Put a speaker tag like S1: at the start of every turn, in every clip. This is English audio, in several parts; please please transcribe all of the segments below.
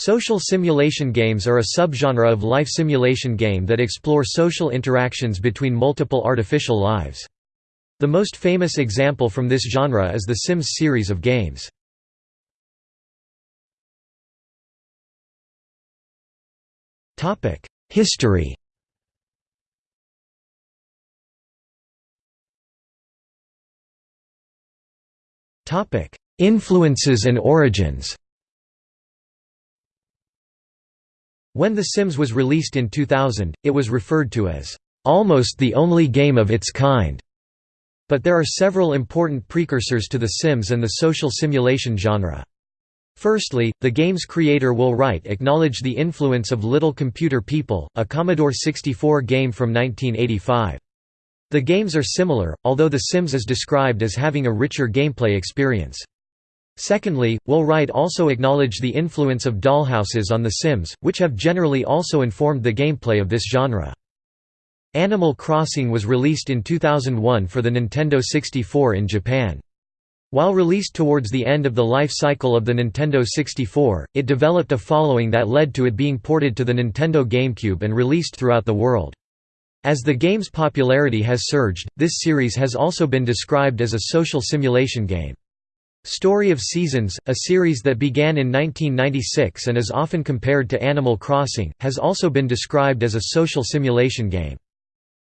S1: Social simulation games are a subgenre of life simulation game that explore social interactions between multiple artificial lives. The most famous example from this genre is the Sims series of games. History Influences and origins When The Sims was released in 2000, it was referred to as, "...almost the only game of its kind." But there are several important precursors to The Sims and the social simulation genre. Firstly, the game's creator Will Wright acknowledged the influence of Little Computer People, a Commodore 64 game from 1985. The games are similar, although The Sims is described as having a richer gameplay experience. Secondly, Will Wright also acknowledged the influence of dollhouses on The Sims, which have generally also informed the gameplay of this genre. Animal Crossing was released in 2001 for the Nintendo 64 in Japan. While released towards the end of the life cycle of the Nintendo 64, it developed a following that led to it being ported to the Nintendo GameCube and released throughout the world. As the game's popularity has surged, this series has also been described as a social simulation game. Story of Seasons, a series that began in 1996 and is often compared to Animal Crossing, has also been described as a social simulation game.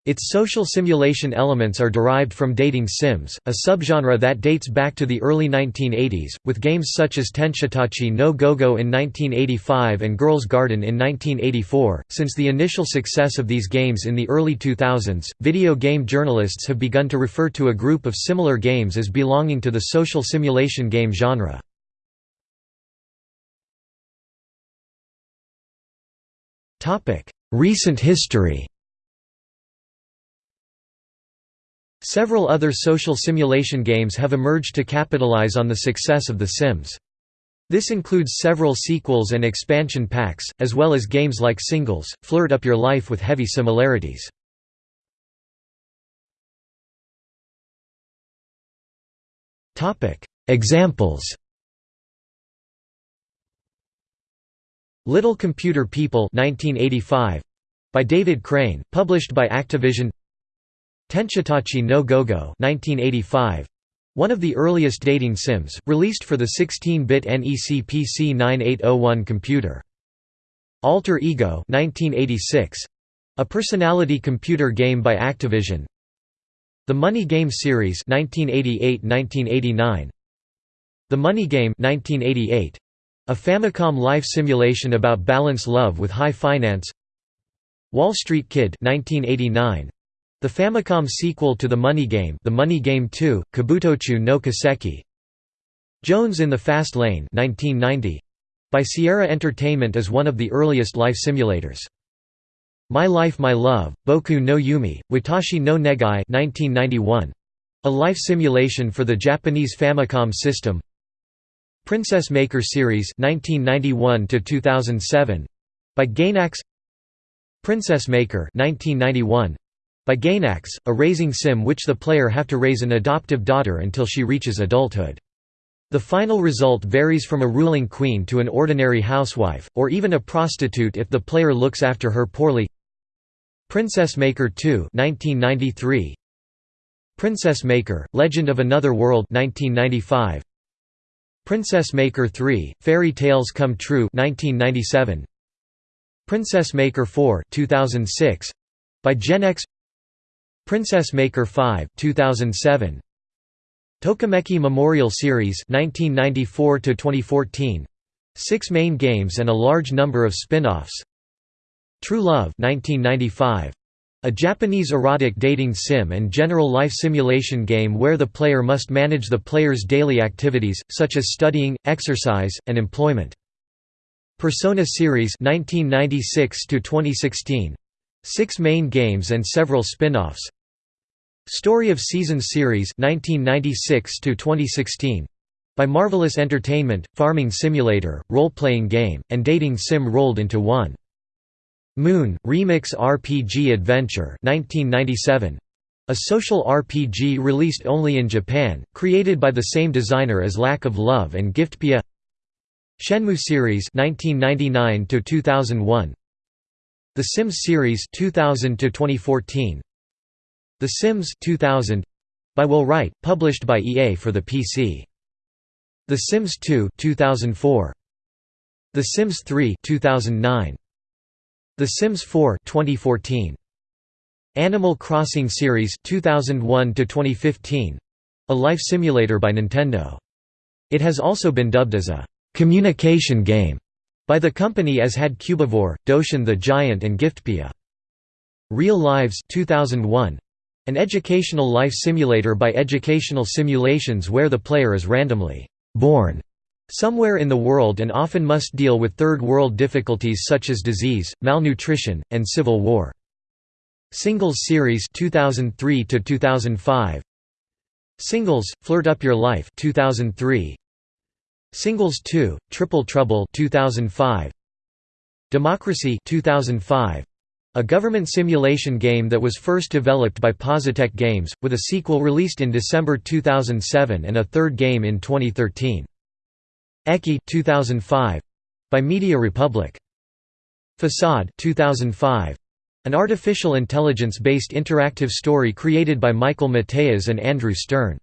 S1: Its social simulation elements are derived from dating sims, a subgenre that dates back to the early 1980s, with games such as Tenshitachi no Gogo in 1985 and Girls Garden in 1984. Since the initial success of these games in the early 2000s, video game journalists have begun to refer to a group of similar games as belonging to the social simulation game genre. Recent history Several other social simulation games have emerged to capitalize on the success of The Sims. This includes several sequels and expansion packs, as well as games like Singles, flirt up your life with heavy similarities. Examples Little Computer People 1985 by David Crane, published by Activision Tenshitachi no Gogo 1985 one of the earliest dating sims, released for the 16-bit NEC PC 9801 computer. Alter Ego 1986, a personality computer game by Activision. The Money Game series 1988-1989. The Money Game 1988, a Famicom life simulation about balance love with high finance. Wall Street Kid 1989, the Famicom sequel to The Money Game The Money Game 2, Kabutocho no Kiseki Jones in the Fast Lane 1990, by Sierra Entertainment is one of the earliest life simulators. My Life My Love, Boku no Yume, Watashi no Negai 1991, a life simulation for the Japanese Famicom system. Princess Maker Series 1991 by Gainax. Princess Maker 1991, by Gainax, a raising sim which the player have to raise an adoptive daughter until she reaches adulthood. The final result varies from a ruling queen to an ordinary housewife, or even a prostitute if the player looks after her poorly. Princess Maker 2 1993. Princess Maker, Legend of Another World 1995. Princess Maker 3, Fairy Tales Come True 1997. Princess Maker 4 2006. By Genex Princess Maker 5 2007 Tokimeki Memorial Series 1994 to 2014 6 main games and a large number of spin-offs. True Love 1995 a Japanese erotic dating sim and general life simulation game where the player must manage the player's daily activities, such as studying, exercise, and employment. Persona series 1996 to 2016 Six main games and several spin-offs Story of Seasons series 1996 to 2016 by Marvelous Entertainment, farming simulator, role-playing game, and dating sim rolled into one. Moon, Remix RPG Adventure 1997. A social RPG released only in Japan, created by the same designer as Lack of Love and Giftpia Shenmue series 1999 to 2001 The Sims series 2000 to 2014 The Sims 2000 by Will Wright published by EA for the PC The Sims 2 2004 The Sims 3 2009 The Sims 4 2014 Animal Crossing series 2001 to 2015 a life simulator by Nintendo. It has also been dubbed as a communication game by the company as had Cubivore, Doshin the Giant and Giftpia. Real Lives 2001, an educational life simulator by Educational Simulations where the player is randomly born somewhere in the world and often must deal with third world difficulties such as disease, malnutrition, and civil war. Singles Series 2003 to 2005 Singles Flirt Up Your Life 2003 Singles 2, Triple Trouble 2005. Democracy 2005. A government simulation game that was first developed by Positech Games, with a sequel released in December 2007 and a third game in 2013. Eki 2005. By Media Republic. Facade 2005. An artificial intelligence-based interactive story created by Michael Mateas and Andrew Stern.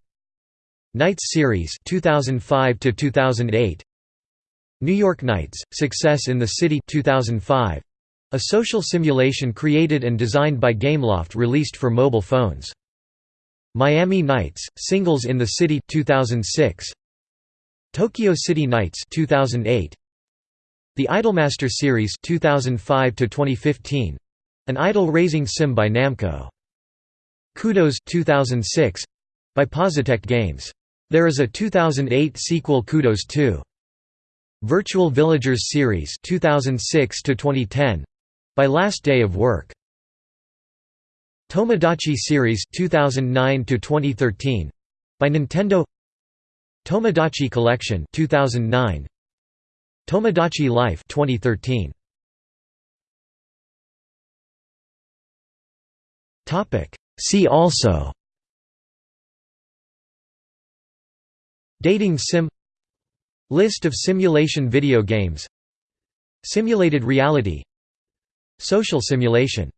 S1: Nights series 2005 to 2008 New York Nights Success in the City 2005 a social simulation created and designed by Gameloft released for mobile phones. Miami Nights Singles in the City 2006 Tokyo City Nights 2008 The Idolmaster series 2005 to 2015 an idol raising sim by Namco. Kudos 2006 by Positech Games there is a 2008 sequel Kudos 2. Virtual Villagers series 2006 to 2010 by Last Day of Work. Tomodachi series 2009 to 2013 by Nintendo. Tomodachi Collection 2009. Tomodachi Life 2013. Topic See also Dating sim List of simulation video games Simulated reality Social simulation